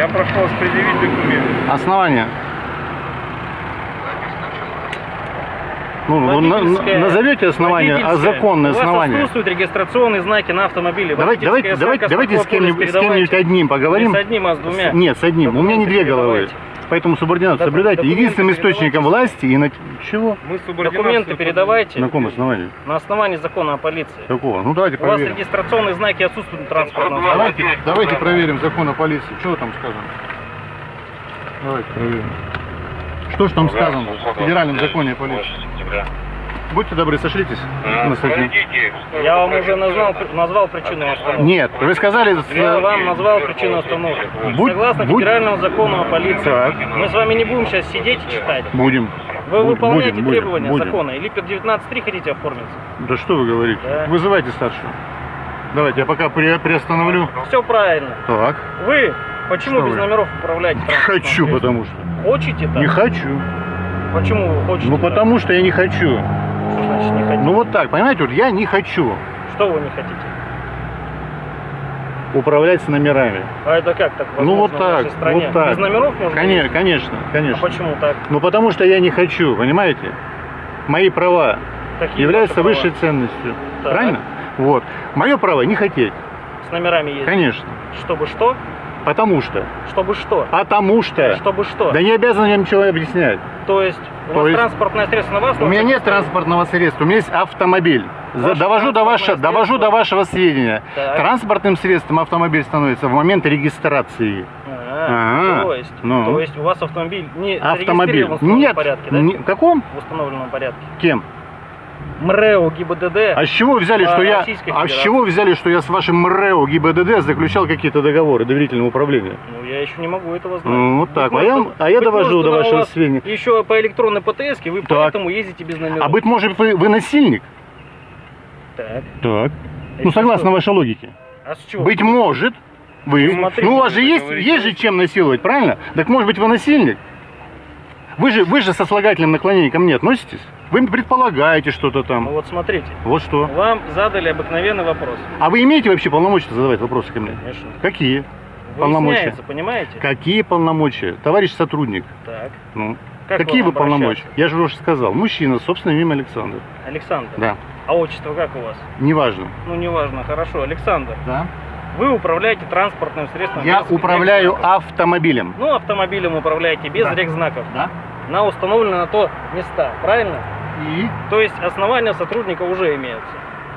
Я прошу вас предъявить документы. Основание. Ну, ну, на- назовете основание, а водительское. законное У вас отсутствуют регистрационные знаки на автомобиле. Давайте, давайте, давайте, давайте с кем-нибудь, передавайте. одним поговорим. Не с одним, а с двумя. Нет, с одним. У меня не две головы. передавайте. Поэтому субординацию соблюдайте. Единственным источником власти и на... Чего? Мы Документы передавайте На каком основании? на основании закона о полиции. Какого? Ну давайте У вас проверим. регистрационные знаки отсутствуют транспортного Давайте, давайте проверим закон о полиции. Что там сказано? Давайте проверим. Что же там сказано в федеральном законе о полиции? Будьте добры, сошлитесь на статью. Я вам уже назвал, назвал причину остановки. Нет, вы сказали... Я вам назвал причину остановки. Будь- Согласно будь- федеральному закону о полиции. Так. Мы с вами не будем сейчас сидеть и читать. Будем. Вы Будем, выполняете будем, требования будем. закона или под 19.3 хотите оформиться? Да что вы говорите? Да. Вызывайте старшего. Давайте, я пока при- приостановлю. Все правильно. Так. Вы почему Что без вы? номеров управляете хочу, потому что. Хочете так? Не хочу. Почему вы хотите Ну так? потому что я не хочу. Что значит не хотите? Ну вот так, понимаете, вот я не хочу Что вы не хотите? управлять с номерами. А это как так Ну вот возможно в так, нашей стране? вот так. Без номеров можно? Конечно, ездить? конечно, А конечно. почему так? Ну потому что я не хочу, понимаете? Мои права Какие являются ваши права? высшей ценностью. Так. Правильно? Вот. Мое право не хотеть. С номерами ездить? Конечно. Чтобы что? Потому что. Чтобы что? Потому что. Чтобы что? Да не обязан я ничего объяснять. То есть у То вас есть- транспортное средство на вас? У меня нет транспортного средства, у меня есть автомобиль. Ваше довожу до, ваше, довожу до вашего сведения. Так. Транспортным средством автомобиль становится в момент регистрации. А, А, то есть, ну. то есть у вас автомобиль не Автомобиль. зарегистрирован в установленном Нет. порядке, да? не- в каком? В установленном порядке. Кем? МРЭО, ГИБДД. А с чего взяли, что я, а с чего взяли, что я с вашим МРЭО ГИБДД заключал какие-то договоры доверительного управления? Ну, я еще не могу этого знать. Ну, вот так. Быть А я, может, а я довожу может, до вашего сведения. Еще по электронной ПТС, вы Так. поэтому ездите без номеров. А быть может, вы, вы насильник? Так. Так. А Ну, согласно что? вашей логике. А с чего? Быть может, вы. Ну, смотрите, ну, у вас же есть, говорите. есть же чем насиловать, правильно? Так может быть вы насильник? Вы же, вы же со слагательным наклонением ко мне относитесь? Вы предполагаете что-то Ну там. вот смотрите, Вот что. вам задали обыкновенный вопрос. А вы имеете вообще полномочия задавать вопросы ко мне? Конечно. Какие? Полномочия. Понимаете? Какие полномочия? Товарищ сотрудник. Так. Ну, Как какие вы полномочия? Я же уже сказал. Мужчина с собственным именем Александр. Александр. Да. А отчество как у вас? Неважно. Ну, неважно, хорошо. Александр, Да. вы управляете транспортным средством. Я управляю автомобилем. Ну, автомобилем управляете без Да. регзнаков. Да. На установленные на то места, правильно? И? То есть основания сотрудника уже имеются.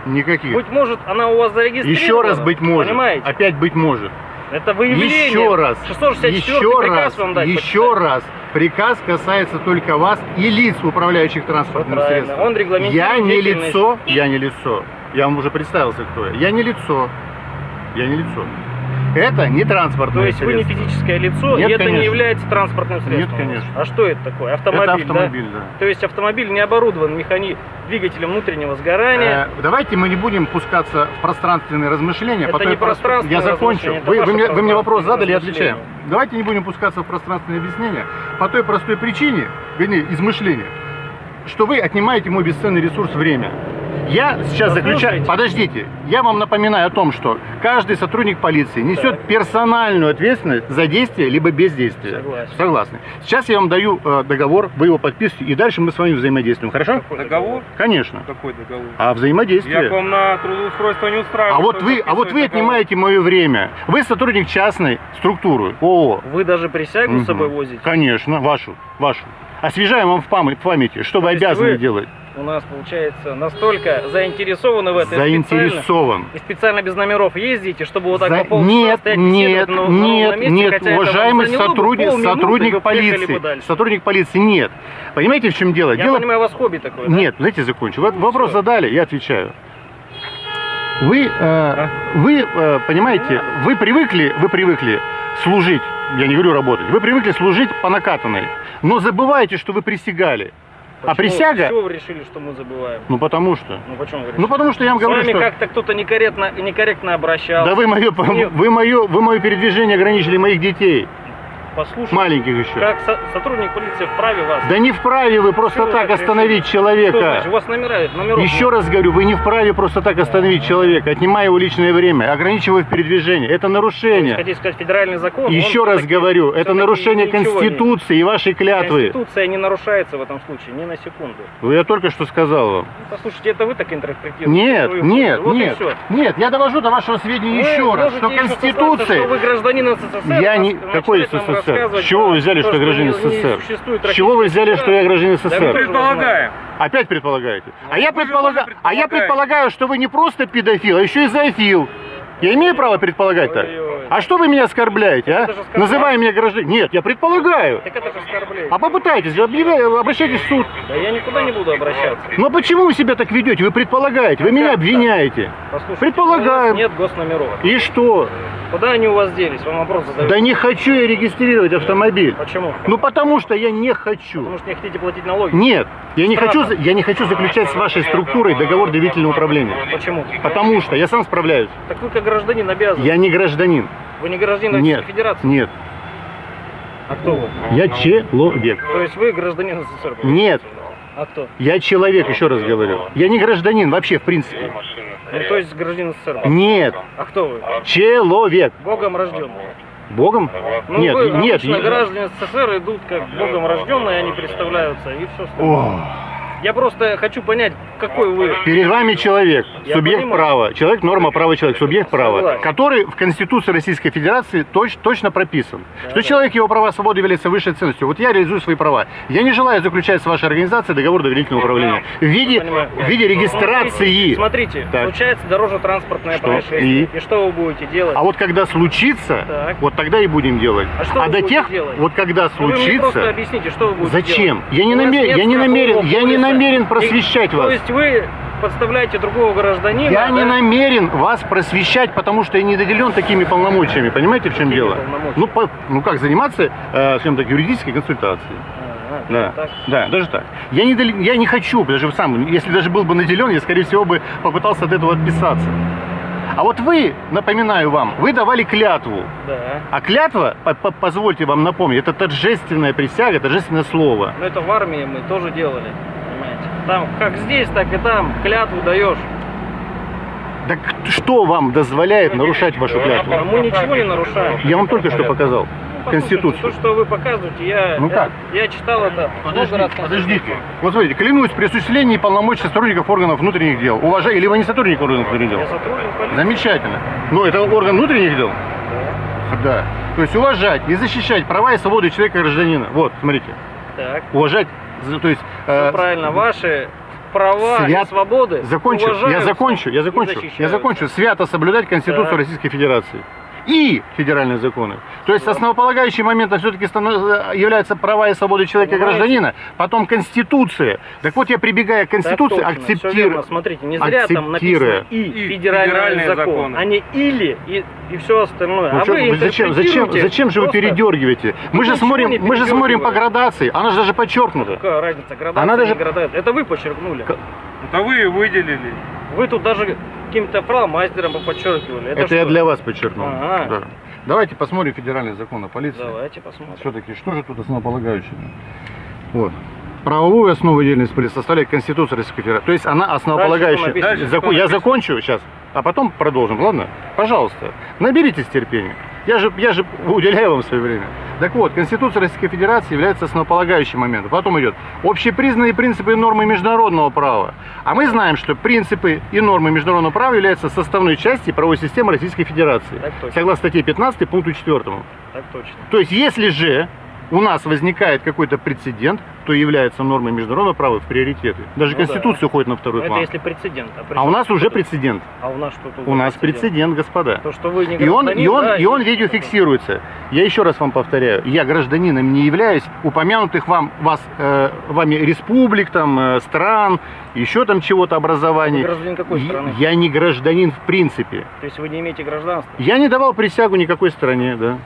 Никаких. Быть может, она у вас зарегистрирована. Еще раз быть может. Понимаете? Опять быть может. Это выявление. Еще раз. 664 еще приказ раз. вам дать еще почитать. раз. Приказ касается только вас и лиц, управляющих транспортным правильно. средством. Он регламентирует Я не лицо. Я не лицо. Я вам уже представился, кто я. Я не лицо. Я не лицо. Это не транспортное То есть вы не средство. физическое лицо, Нет, и это конечно. не является транспортным средством. Нет, конечно. А что это такое? Автомобиль, Это автомобиль, да. да? То есть автомобиль не оборудован механи... двигателем внутреннего сгорания. Э, Давайте мы не будем пускаться в пространственные размышления. Это не пространственное Я закончу. Вы, вы мне, вы мне вопрос задали, я отвечаю. Давайте не будем пускаться в пространственные объяснения по той простой причине, вернее, измышления, что вы отнимаете мой бесценный ресурс время. Я сейчас заключаю... Подождите. Я вам напоминаю о том, что каждый сотрудник полиции несет Так. персональную ответственность за действие либо бездействие. Согласен. Согласны. Сейчас я вам даю э, договор, вы его подписываете, и дальше мы с вами взаимодействуем. Хорошо? Какой Договор? Конечно. Какой договор? А взаимодействие? Я к вам на трудоустройство не устраиваю. А вот вы, а вот вы договор. отнимаете мое время. Вы сотрудник частной структуры ООО. Вы даже присягу с собой возите? Конечно, вашу, вашу. Освежаем вам в пам- в памяти, что вы То есть обязаны вы делать. У нас, получается, настолько заинтересованы в этом. Заинтересован. И специально без номеров ездите, чтобы вот так За- по полчаса Нет, стоять нет, на- на нет, месте, нет, уважаемый сотрудник, и сотрудник полиции, сотрудник полиции, нет. Понимаете, в чем дело? Я дело понимаю, у вас хобби такое, да? Нет, знаете, закончу. Ну, вопрос всё. задали, я отвечаю. Вы, э, вы э, понимаете, вы привыкли, вы привыкли служить, я не говорю работать, вы привыкли служить по накатанной, но забывайте, что вы присягали. А Почему- присяга, С чего вы решили, что мы забываем? ну потому что, Ну почему вы решили? ну потому что я вам С говорю, вами что, как-то кто-то некорректно, некорректно обращался. да вы мое, вы мое, вы мое передвижение ограничили моих детей. Послушать. Маленьких еще. Как со- сотрудник полиции вправе вас. Да не вправе вы просто вы так остановить Что значит? человека. У вас номера, номеров Еще раз говорю, вы не вправе просто так остановить человека, отнимая его личное время, ограничивая в передвижении. Это Вы нарушение. Хотите сказать федеральный закон? Еще раз говорю, это нарушение ничего не- Конституции и вашей клятвы. Конституция не нарушается в этом случае, ни на секунду. Ну, Я только что сказал вам. Ну, послушайте, это вы так интерпретируете. Нет, нет. Вот нет, нет, я довожу до вашего сведения Вы еще раз, что Конституция... что вы гражданин СССР, Я не... начинать Какой нам СССР? С чего вы взяли, то, что я гражданин СССр? С чего вы взяли, что я гражданин Да СССр? тоже Предполагаем. Опять предполагаете? А Ну, я, вы же предполага- а я предполагаю, что вы не просто педофил, а еще и зоофил. Я имею право предполагать так? А что вы меня оскорбляете, а? Называя меня гражданином. Нет, я предполагаю. Так это же оскорбление. А попытайтесь, обращайтесь в суд. Да я никуда не буду обращаться. Но почему вы себя так ведете? Вы предполагаете, вы Ну, меня обвиняете. Послушайте, Предполагаем. нет госномеров. И что? Куда они у вас делись? Вам вопрос задают. Да не хочу я регистрировать автомобиль. Почему? Ну потому что я не хочу. Потому что не хотите платить налоги? Нет, я не хочу, я не хочу заключать с вашей структурой договор доверительного управления. Почему? Потому что я сам справляюсь. Так вы как гражданин обязаны. Я не гражданин. Вы не гражданин Нет, Российской Федерации? нет. А кто вы? Я человек. То есть вы гражданин СССР? Нет, А кто? я человек, еще раз говорю. Я не гражданин вообще, в принципе. Ну, то есть гражданин СССР? Нет, А кто вы? человек. Богом рожденный. Богом? Ну, Нет, вы, нет. обычно я- граждане СССР идут как богом рожденные, они представляются, и все остальное. Ох. Я просто хочу понять, какой вы. Перед вами человек, Я субъект понимаю. права. Человек, норма права человек, субъект права. Согласен. Который в Конституции Российской Федерации точ- точно прописан. Да, что да. человек, его права, свободы являются высшей ценностью. Вот я реализую свои права. Я не желаю заключать с вашей организацией договор доверительного управления. В виде, в виде регистрации. Смотрите, Так. случается дорожно-транспортное происшествие. И? что вы будете делать? А вот когда случится, Так. вот тогда и будем делать. А что вы до тех, делать? вот когда Ну, вы мне просто случится, объясните, что вы будете Зачем? делать? Я не намерен- я не намерен- я не полиса. Намерен И- просвещать вас. То есть вы подставляете другого гражданина? я не да? намерен вас просвещать, потому что я не наделен такими полномочиями. Понимаете, в чем Какими дело? Ну, по- ну как заниматься, э, скажем так, юридической консультацией. А, Да, так. да, даже так. Я не, я не хочу, даже сам, если даже был бы наделен, я, скорее всего, бы попытался от этого отписаться. А вот вы, напоминаю вам, вы давали клятву. Да. А клятва, по- по- позвольте вам напомнить, это торжественная присяга, торжественное слово. Но это в армии мы тоже делали. Там как здесь, так и там клятву даешь. Так что вам дозволяет нарушать вашу А клятву? мы ничего не нарушаем. Я вам только что показал. Ну, Конституцию. То, что вы показываете, я, Ну я, как? я читал это много раз. подождите. Вот смотрите, клянусь при осуществлении полномочий сотрудников органов внутренних дел. Уважаю, или вы не сотрудник органов внутренних Я дел? сотрудник полиции. Замечательно. Ну, это орган внутренних дел? Да. То есть уважать и защищать права и свободы человека и гражданина. Вот, смотрите. Так, Уважать, то есть... э, правильно. Ваши права свят- и свободы Закончу, я закончу, я закончу, я закончу. Свято соблюдать Конституцию Так. Российской Федерации. И федеральные законы. То есть основополагающим моментом все-таки являются права и свободы человека и гражданина, потом Конституция. Так вот я прибегая к Конституции, всё акцептирую. Смотрите, не зря там написано и, И федеральный, федеральные закон, законы. а не или и, и все остальное. Ну а чё, вы зачем, зачем, зачем же вы передергиваете? Мы же смотрим, мы же смотрим по градации, она же даже подчеркнута. Какая разница, градация, Она даже- не градация. Это вы подчеркнули. Это вы выделили. Вы тут даже каким-то фломастером подчеркивали. Это, Это я для вас подчеркнул. Ага. Да. Давайте посмотрим федеральный закон о полиции. Давайте посмотрим. Все-таки, что же тут основополагающее? Вот. Правовую основу деятельности полиции составляет Конституция Российской Федерации. То есть она основополагающая. Дальше что написано? Зако- Дальше Я закончу сейчас, а потом продолжим, ладно? Пожалуйста, наберитесь терпения. Я же, я же уделяю вам свое время. Так вот, Конституция Российской Федерации является основополагающим моментом. Потом идет общепризнанные принципы и нормы международного права. А мы знаем, что принципы и нормы международного права являются составной частью правовой системы Российской Федерации. Согласно статье 15 пункту 4. Так точно. То есть, если же у нас возникает какой-то прецедент, то является нормой международного права в приоритеты. Даже Ну Конституция уходит на второй это план. если прецедент. при А у нас уже это? прецедент. А у нас что тут? У нас прецедент, господа. То, что вы не И он, и он, да, и он видеофиксируется. Я еще раз вам повторяю, я гражданином не являюсь упомянутых вам, вас, э, вами республик, там, э, стран, еще там чего-то образований. Вы гражданин какой страны? Я не гражданин в принципе. То есть вы не имеете гражданства? Я не давал присягу никакой стране, да.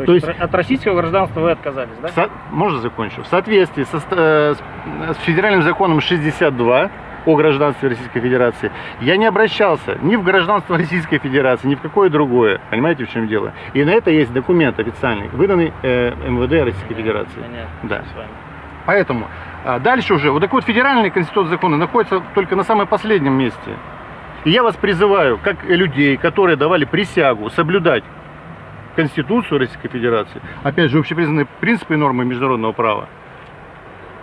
То, То есть, есть- от российского гражданства вы отказались, да? Со- Можно закончу? В соответствии со, э, с- федеральным законом 62 о гражданстве Российской Федерации, я не обращался ни в гражданство Российской Федерации, ни в какое другое. Понимаете, в чем дело? И на это есть документ официальный, выданный э, МВД Российской Федерации. Понятно. Да. Поэтому а, дальше уже, вот такой вот федеральный конституционный закон находится только на самом последнем месте. И я вас призываю, как людей, которые давали присягу соблюдать Конституцию Российской Федерации, опять же, общепризнанные принципы и нормы международного права,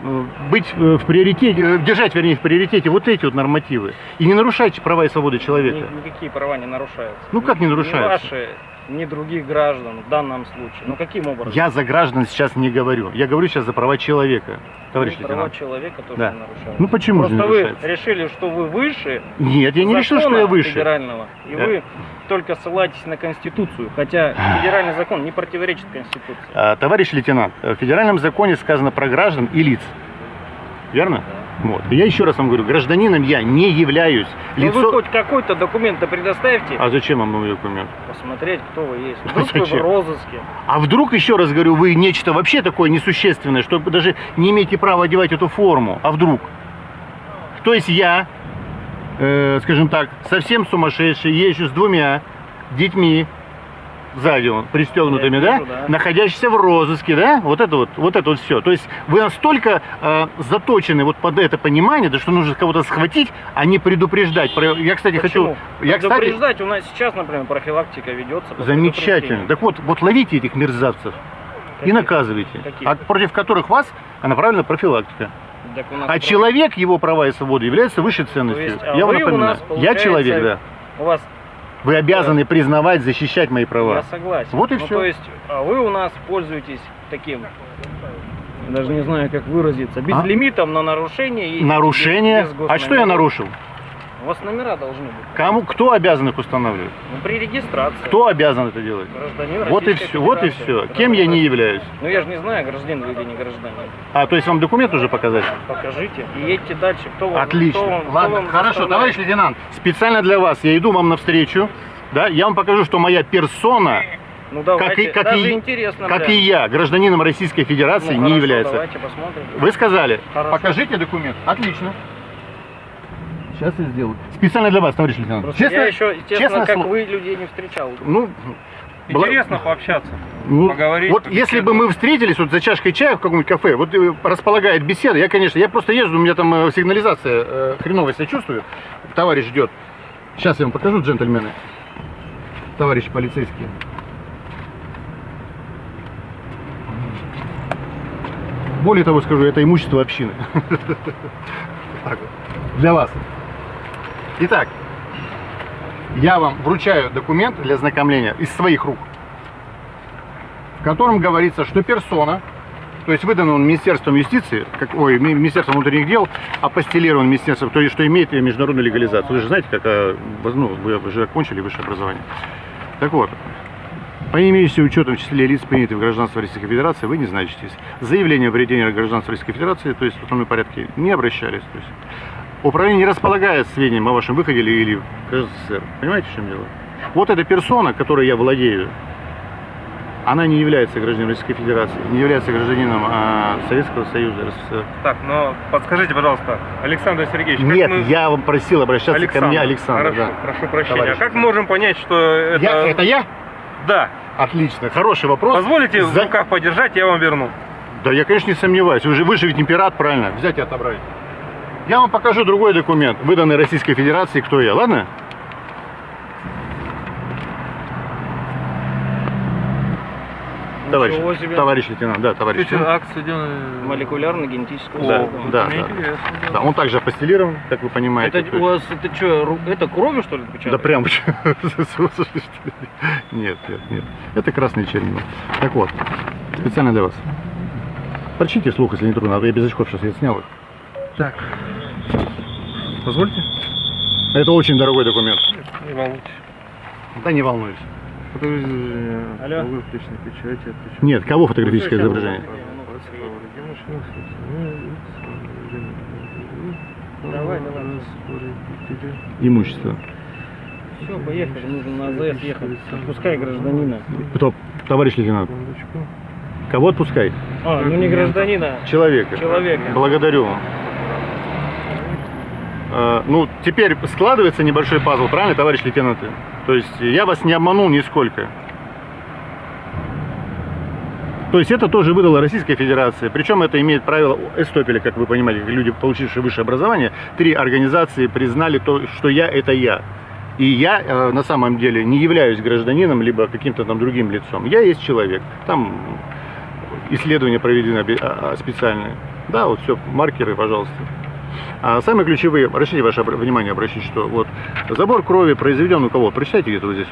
э, быть э, в приоритете, э, держать, вернее, в приоритете вот эти вот нормативы. И не нарушайте права и свободы человека. Ни- никакие права не нарушаются. Ну, как не нарушаются? ваши, ни других граждан в данном случае. Ну каким образом? Я за граждан сейчас не говорю. Я говорю сейчас за права человека, товарищ Ну, права лейтенант. человека тоже Да. не нарушаются. Ну почему же не Просто вы решили, что вы выше Нет, я не решил, что я выше. федерального, и Да. вы только ссылаетесь на Конституцию, хотя федеральный закон не противоречит Конституции. А, Товарищ лейтенант, в федеральном законе сказано про граждан и лиц. Верно? Вот. И я еще раз вам говорю, гражданином я не являюсь. Ну Лицо... вы хоть какой-то документ предоставьте, А зачем вам мой документ? посмотреть, кто вы есть. Вдруг вы в Зачем? розыске. А вдруг, еще раз говорю, вы нечто вообще такое несущественное, что вы даже не имеете права одевать эту форму? А вдруг? То есть я, э, скажем так, совсем сумасшедший, езжу с двумя детьми, сзади он, пристегнутыми, да? вижу, да. находящийся в розыске, да, вот это вот, вот это вот все. То есть вы настолько э, заточены вот под это понимание, да, что нужно кого-то схватить, а не предупреждать. Я, кстати, Почему? хочу, я, кстати, Предупреждать у нас сейчас, например, профилактика ведется. замечательно. Так вот, вот ловите этих мерзавцев и Каких? наказывайте, Каких? а против которых вас направлена профилактика. А человек, его права и свободы является высшей ценностью. есть, а я вам напоминаю. я человек, да. У вас, Вы обязаны признавать, защищать мои права. я согласен. Вот и Ну, всё. То есть, а вы у нас пользуетесь таким, даже не знаю, как выразиться, безлимитом на нарушение. и А? Нарушение. без- без а что я нарушил? У вас номера должны быть. Кому, кто обязан их устанавливать? Ну, при регистрации. Кто обязан это делать? Гражданин Вот и Российской все, вот и все. Кем я не являюсь? Ну я же не знаю, гражданин вы или не гражданин. А, то есть вам документ уже показать? Покажите и едьте дальше. Кто вам, Отлично. кто вам- кто Ладно, вам хорошо, товарищ лейтенант, специально для вас я иду вам навстречу. Да, я вам покажу, что моя персона, Ну давайте, как и, как даже и, интересно. как прям. и я, гражданином Российской Федерации Ну, не хорошо, является. Давайте посмотрим. Вы сказали, Хорошо. покажите документ. Отлично. Сейчас я сделаю. Специально для вас, товарищ лейтенант. Просто честно, я еще, честно, честное как вы людей не встречал. Ну, Интересно пообщаться. ну, поговорить, Вот если бы мы встретились вот за чашкой чая в каком-нибудь кафе, вот э, располагает беседа, я, конечно, я просто езжу, у меня там э, сигнализация э, хреново себя чувствую, товарищ ждет. Сейчас я вам покажу, джентльмены, товарищи полицейские. Более того скажу, это имущество общины. Для вас. Итак, я вам вручаю документ для ознакомления из своих рук в котором говорится, что персона, то есть выдан он Министерством юстиции, как, ой, Ми- Министерством внутренних дел, апостелирован Министерством, то есть что имеет международную легализацию. Вы же знаете, как, а, ну, вы уже окончили высшее образование. Так вот, по имеющимся учетом в числе лиц, принятых в гражданство Российской Федерации, вы не значитесь. Заявление о введении гражданства Российской Федерации, то есть в основном порядке, не обращались. То есть управление не располагает сведением о вашем выходе или, в СССР. Понимаете, в чем дело? Вот эта персона, которой я владею, она не является гражданином Российской Федерации, не является гражданином а, Советского Союза, РСФСР. Так, но подскажите, пожалуйста, Александр Сергеевич, Нет, мы... я вам просил обращаться Александр, ко мне, Александр. Хорошо, да. прошу прощения. Товарищ А как мы можем понять, что это... Я- это я? Да. Отлично, хороший вопрос. Позволите в За- руках подержать, я вам верну. Да я, конечно, не сомневаюсь. Вы же, вы же ведь императ, правильно? Взять и отобрать. Я вам покажу другой документ, выданный Российской Федерации, кто я, ладно? Товарищ, товарищ лейтенант, да, товарищ. акцию Молекулярно-генетическую Да, службу. да, да. Да, он также апостелирован, как вы понимаете. Это у вас, это что, это кровью, что ли, Да отпечатали? прям. Нет, нет, нет. Это красный чернила. Так вот, специально для вас. Прочтите слух, если не трудно, а то я без очков сейчас я снял их. Так. Позвольте? Это очень дорогой документ. Не волнуйтесь. Да не волнуюсь. Алло. Нет, кого фотографическое изображение? Давай, давай. Имущество. Все, поехали, нужно на АЗС ехать. Отпускай гражданина. Кто? Товарищ лейтенант. Кого отпускай? А, ну не гражданина. Человека. Человека. Благодарю вам. Э, ну, теперь складывается небольшой пазл, правильно, товарищ лейтенанты? То есть я вас не обманул нисколько. То есть это тоже выдала Российская Федерация. Причем это имеет правило Эстопеля, как вы понимаете, люди, получившие высшее образование. Три организации признали то, что я – это я. И я э, на самом деле не являюсь гражданином, либо каким-то там другим лицом. Я есть человек. Там исследования проведены а, а, специальные. Да, вот все, маркеры, пожалуйста. А самые ключевые, обращайте ваше внимание, обращайте, что вот забор крови произведен у кого? Прочитайте где-то вот здесь.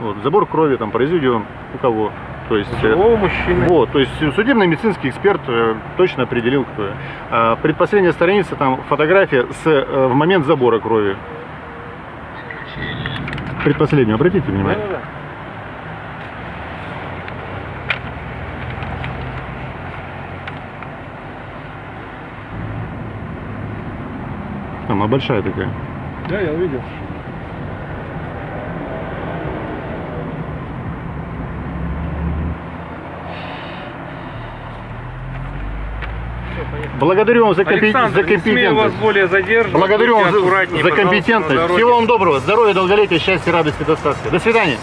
вот. Вот, забор крови там произведен у кого? То есть, э, Живого мужчины. вот, то есть судебный медицинский эксперт э, точно определил, кто. А, предпоследняя страница, там фотография с, э, в момент забора крови. Предпоследнюю, обратите внимание. Да-да-да. Там, а большая такая. Да, я увидел. Благодарю вам за, Александр, за смею вас компетентность. более задерживать. Благодарю вам за, за компетентность. Всего вам доброго. Здоровья, долголетия, счастья, радости, достатка. До свидания.